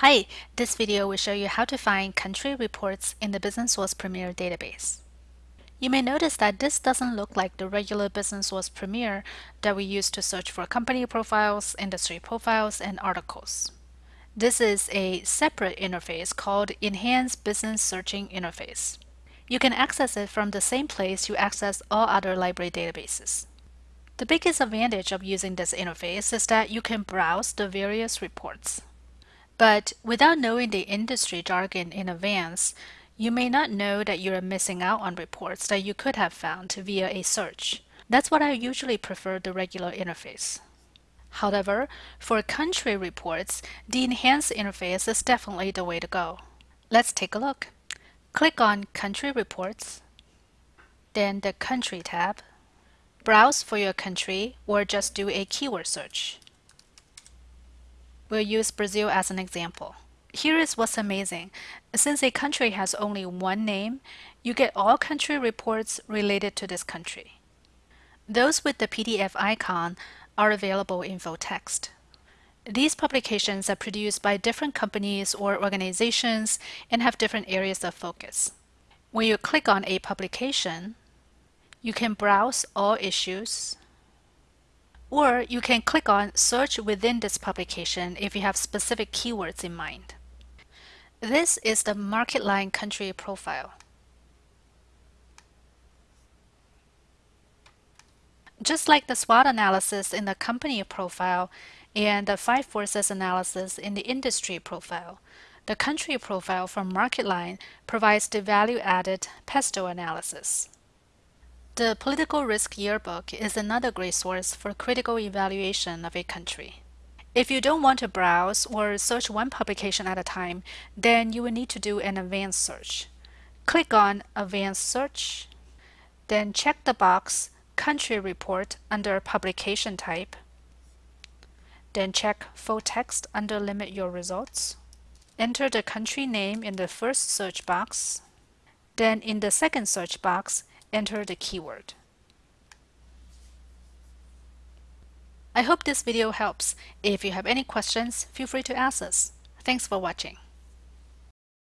Hi, this video will show you how to find country reports in the Business Source Premier database. You may notice that this doesn't look like the regular Business Source Premier that we use to search for company profiles, industry profiles, and articles. This is a separate interface called Enhanced Business Searching Interface. You can access it from the same place you access all other library databases. The biggest advantage of using this interface is that you can browse the various reports. But without knowing the industry jargon in advance, you may not know that you are missing out on reports that you could have found via a search. That's why I usually prefer the regular interface. However, for country reports, the enhanced interface is definitely the way to go. Let's take a look. Click on Country Reports, then the Country tab. Browse for your country or just do a keyword search. We'll use Brazil as an example. Here is what's amazing. Since a country has only one name, you get all country reports related to this country. Those with the PDF icon are available in full text. These publications are produced by different companies or organizations and have different areas of focus. When you click on a publication, you can browse all issues, or you can click on Search within this publication if you have specific keywords in mind. This is the MarketLine country profile. Just like the SWOT analysis in the company profile and the five forces analysis in the industry profile, the country profile from MarketLine provides the value-added PESTLE analysis. The Political Risk Yearbook is another great source for critical evaluation of a country. If you don't want to browse or search one publication at a time, then you will need to do an advanced search. Click on Advanced Search, then check the box Country Report under Publication Type, then check Full Text under Limit Your Results. Enter the country name in the first search box, then in the second search box, enter the keyword. I hope this video helps. If you have any questions, feel free to ask us. Thanks for watching.